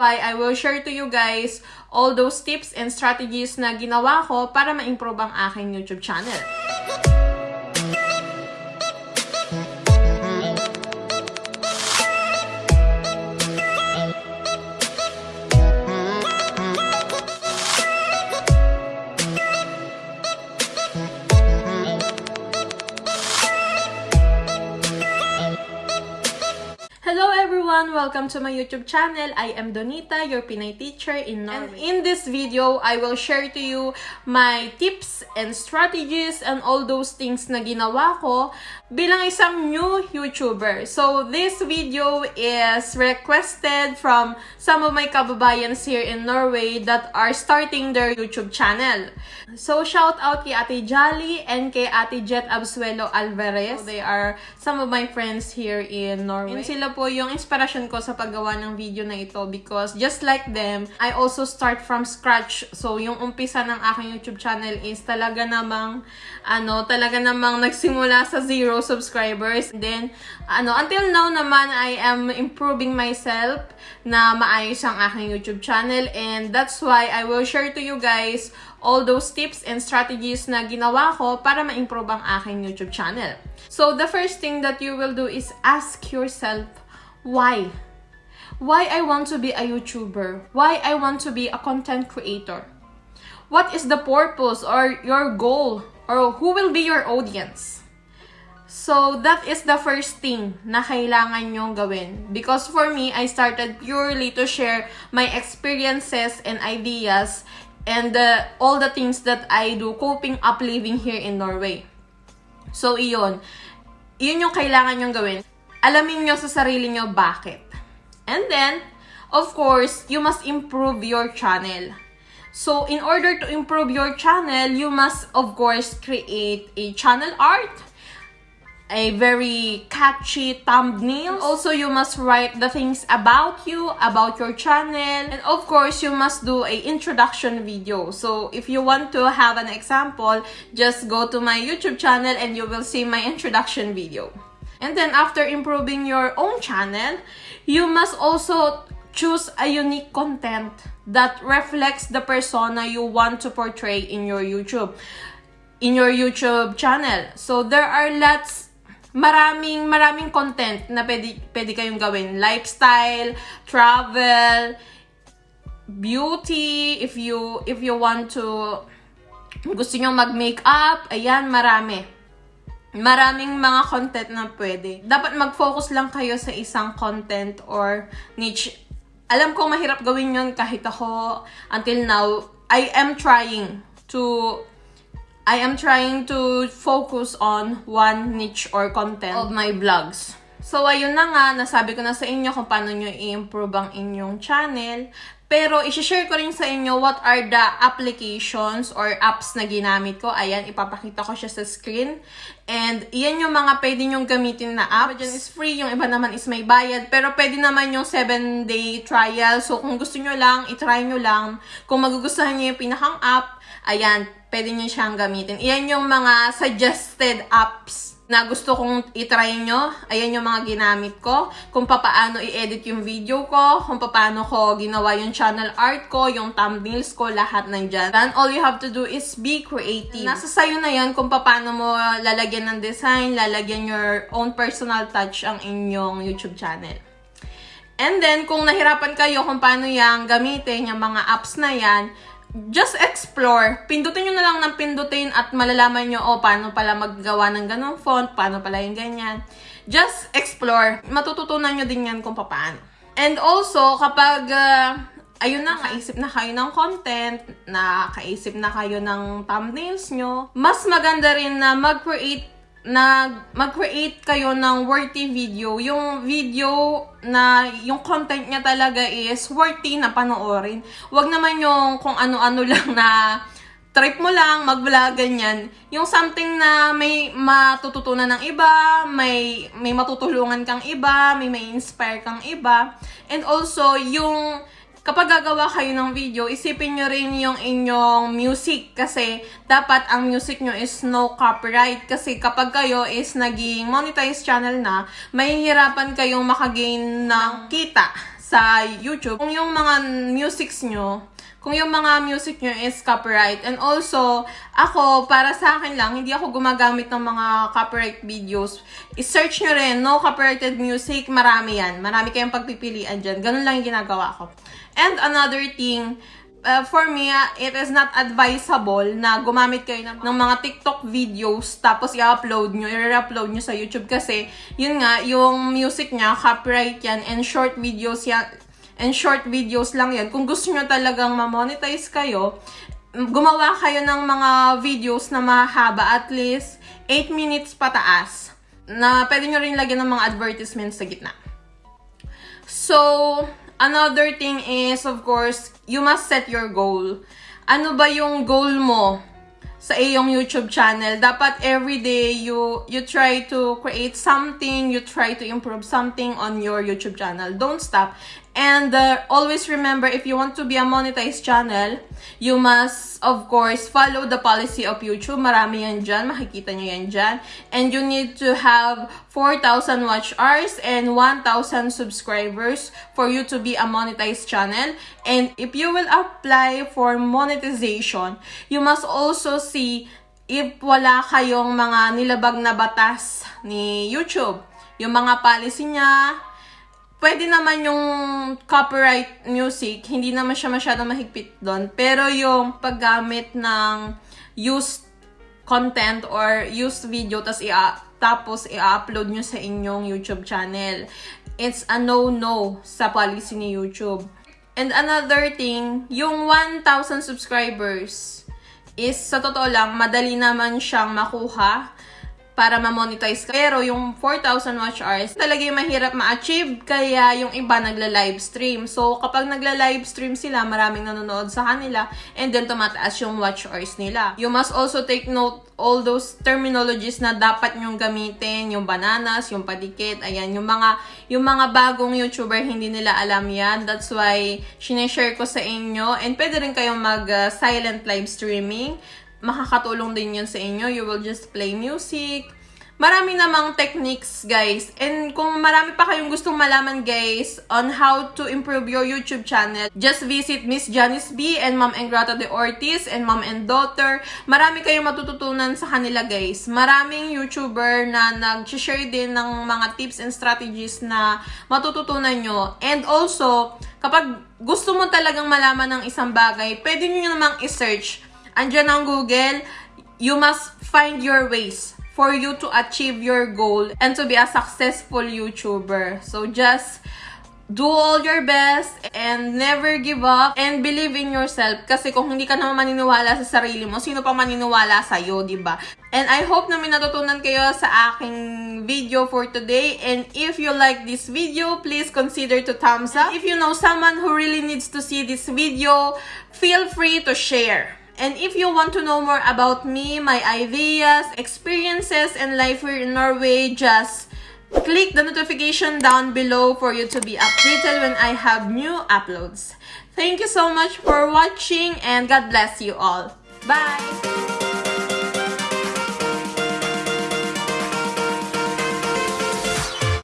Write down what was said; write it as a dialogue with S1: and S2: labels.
S1: Why I will share to you guys all those tips and strategies na ginawa ko para ma-improve ang aking YouTube channel. Everyone! Welcome to my YouTube channel. I am Donita, your Pinay teacher in Norway. And in this video, I will share to you my tips and strategies and all those things na ginawa ko bilang isang new YouTuber. So, this video is requested from some of my kababayans here in Norway that are starting their YouTube channel. So, shout out kay Ate Jolly and kay Ate Jet Absuelo Alvarez. So, they are some of my friends here in Norway. And sila po yung inspiration ko sa paggawa ng video na ito because just like them, I also start from scratch. So, yung umpisa ng aking YouTube channel is talaga namang, ano, talaga namang nagsimula sa zero subscribers. Then, ano, until now naman, I am improving myself na maayos ang aking YouTube channel and that's why I will share to you guys all those tips and strategies na ginawa ko para ma-improve ang aking YouTube channel. So, the first thing that you will do is ask yourself, why? Why I want to be a YouTuber? Why I want to be a content creator? What is the purpose or your goal? Or who will be your audience? So, that is the first thing na kailangan nyong gawin. Because for me, I started purely to share my experiences and ideas and uh, all the things that I do coping up living here in Norway. So, iyon. Iyon yung kailangan nyong gawin. Alamin nyo sa sarili nyo bakit. And then, of course, you must improve your channel. So, in order to improve your channel, you must, of course, create a channel art, a very catchy thumbnail. Also, you must write the things about you, about your channel. And of course, you must do a introduction video. So, if you want to have an example, just go to my YouTube channel and you will see my introduction video. And then, after improving your own channel, you must also choose a unique content that reflects the persona you want to portray in your YouTube in your YouTube channel. So there are lots maraming maraming content na pwede, pwede kayong gawin. Lifestyle, travel, beauty, if you if you want to gusto niyo mag-makeup, ayan, marami. Maraming mga content na pwede. Dapat mag-focus lang kayo sa isang content or niche. Alam ko mahirap gawin yon kahit ako until now. I am trying to I am trying to focus on one niche or content of my vlogs. So, ayun na nga, nasabi ko na sa inyo kung paano nyo i-improve ang inyong channel. Pero, isi-share ko rin sa inyo what are the applications or apps na ginamit ko. Ayan, ipapakita ko siya sa screen. And, yan yung mga pwede nyong gamitin na apps. Dyan is free, yung iba naman is may bayad. Pero, pwede naman yung 7-day trial. So, kung gusto nyo lang, itry nyo lang. Kung magugustuhan nyo yung pinakang app, ayan, pwede nyo siyang gamitin. Iyan yung mga suggested apps na gusto kong itry nyo. Ayan yung mga ginamit ko. Kung paano i-edit yung video ko, kung paano ko ginawa yung channel art ko, yung thumbnails ko, lahat nandyan. Then, all you have to do is be creative. Nasa sayo na yan kung paano mo lalagyan ng design, lalagyan your own personal touch ang inyong YouTube channel. And then, kung nahirapan kayo kung paano yang gamitin, yung mga apps na yan, just explore. Pindutin nyo na lang ng pindutin at malalaman nyo, oh, paano pala maggawa ng ganong font, paano pala yung ganyan. Just explore. Matututunan nyo din yan kung paano. And also, kapag, uh, ayun na, kaisip na kayo ng content, na kaisip na kayo ng thumbnails nyo, mas maganda rin na mag-create na mag-create kayo ng worthy video. Yung video na yung content niya talaga is worthy na panoorin. Huwag naman yung kung ano-ano lang na trip mo lang, mag-vlog, ganyan. Yung something na may matututunan ng iba, may, may matutulungan kang iba, may may inspire kang iba. And also, yung kapag gagawa kayo ng video, isipin nyo rin yung inyong music kasi dapat ang music nyo is no copyright. Kasi kapag kayo is naging monetized channel na, mahihirapan kayong makagain ng kita sa YouTube. Kung yung mga musics nyo, kung yung mga music nyo is copyright. And also, ako, para sa akin lang, hindi ako gumagamit ng mga copyright videos. I-search nyo rin, no copyrighted music, marami yan. Marami kayong pagpipilian dyan. Ganun lang yung ginagawa ko. And another thing, uh, for me, uh, it is not advisable na gumamit kayo ng, ng mga TikTok videos tapos i-upload nyo, i-upload nyo sa YouTube kasi yun nga, yung music niya, copyright yan and short videos yan, and short videos lang yan. Kung gusto nyo talagang ma-monetize kayo, gumawa kayo ng mga videos na mahaba, at least 8 minutes pataas, na pwede nyo rin lagyan ng mga advertisements sa gitna. So, another thing is, of course, you must set your goal. Ano ba yung goal mo sa iyong YouTube channel? Dapat everyday you you try to create something, you try to improve something on your YouTube channel. Don't stop. And uh, always remember, if you want to be a monetized channel, you must, of course, follow the policy of YouTube. Marami yan dyan. Makikita nyo yan dyan. And you need to have 4,000 watch hours and 1,000 subscribers for you to be a monetized channel. And if you will apply for monetization, you must also see if wala kayong mga nilabag na batas ni YouTube. Yung mga policy niya, pwede naman yung copyright music, hindi naman siya masyadong mahigpit doon. Pero yung paggamit ng used content or used video tas i tapos i-upload nyo sa inyong YouTube channel. It's a no-no sa policy ni YouTube. And another thing, yung 1,000 subscribers is sa totoo lang, madali naman siyang makuha para ma-monetize ka. Pero yung 4,000 watch hours, talaga yung mahirap ma-achieve. Kaya yung iba nagla-live stream. So, kapag nagla-live stream sila, maraming nanonood sa kanila. And then, tumataas yung watch hours nila. You must also take note all those terminologies na dapat nyong gamitin. Yung bananas, yung padikit, ayan. Yung mga, yung mga bagong YouTuber, hindi nila alam yan. That's why, sineshare ko sa inyo. And pwede rin kayong mag-silent uh, live streaming makakatulong din yun sa inyo. You will just play music. Marami namang techniques, guys. And kung marami pa kayong gustong malaman, guys, on how to improve your YouTube channel, just visit Miss Janice B and Mom Engrata de Ortiz and Mom and Daughter. Marami kayong matututunan sa kanila, guys. Maraming YouTuber na nag-share din ng mga tips and strategies na matututunan nyo. And also, kapag gusto mo talagang malaman ng isang bagay, pwede nyo namang i-search andyan ang Google, you must find your ways for you to achieve your goal and to be a successful YouTuber. So just do all your best and never give up and believe in yourself. Kasi kung hindi ka naman maniniwala sa sarili mo, sino pa maniniwala sa'yo, ba? And I hope na may natutunan kayo sa aking video for today. And if you like this video, please consider to thumbs up. If you know someone who really needs to see this video, feel free to share. And if you want to know more about me, my ideas, experiences, and life here in Norway, just click the notification down below for you to be updated when I have new uploads. Thank you so much for watching and God bless you all. Bye!